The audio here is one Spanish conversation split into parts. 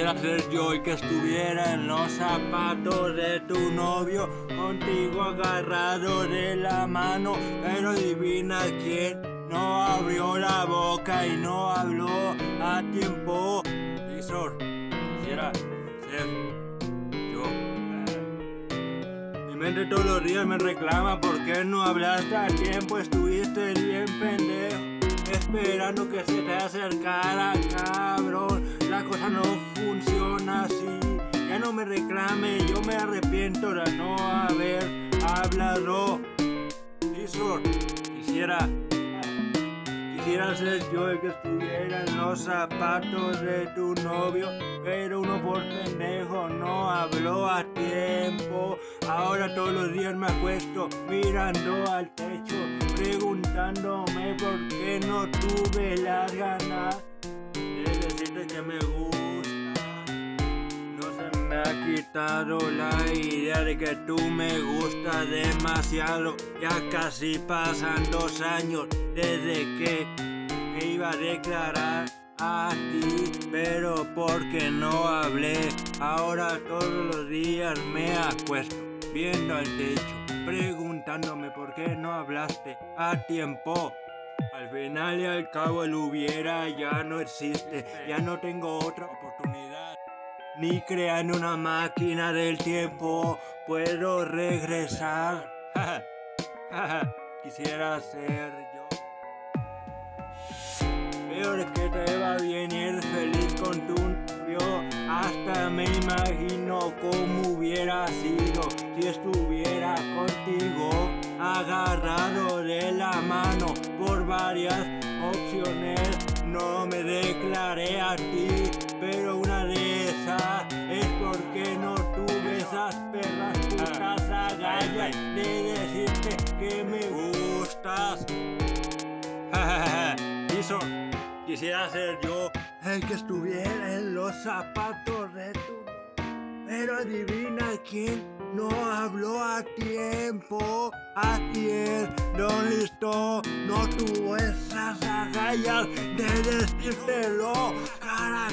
Quisiera ser yo el que estuviera en los zapatos de tu novio, contigo agarrado de la mano, pero adivina quién no abrió la boca y no habló a tiempo. Tizor, quisiera ser mente todos los días me reclama por qué no hablaste a tiempo, estuviste bien pendejo. Esperando que se te acercara, cabrón. Me reclame, yo me arrepiento de no haber hablado. Quisiera Quisiera ser yo el que estuviera en los zapatos de tu novio, pero uno por pendejo no habló a tiempo. Ahora todos los días me acuesto mirando al techo, preguntándome por qué no tuve las ganas la idea de que tú me gustas demasiado. Ya casi pasan dos años desde que me iba a declarar a ti, pero porque no hablé. Ahora todos los días me acuesto viendo al techo, preguntándome por qué no hablaste a tiempo. Al final y al cabo el hubiera ya no existe, ya no tengo otra oportunidad. Ni creando una máquina del tiempo puedo regresar. Quisiera ser yo. Peor que te va bien y eres feliz con tu novio. Hasta me imagino cómo hubiera sido si estuviera contigo. Agarrado de la mano por varias opciones. No me declaré a ti, pero una de decirte que me gustas. Hizo, quisiera ser yo el que estuviera en los zapatos de tu pero adivina quién no habló a tiempo. A quién no listo, no tuvo esas agallas de decírtelo cara.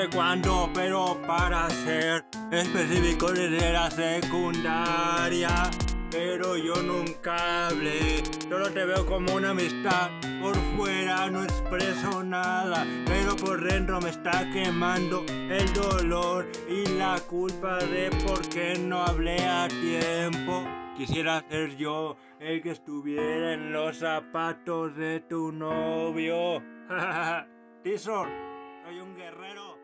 Desde cuándo, pero para ser específico desde la secundaria. Pero yo nunca hablé, solo te veo como una amistad. Por fuera no expreso nada, pero por dentro me está quemando el dolor y la culpa de por qué no hablé a tiempo. Quisiera ser yo el que estuviera en los zapatos de tu novio. Tizor, soy un guerrero.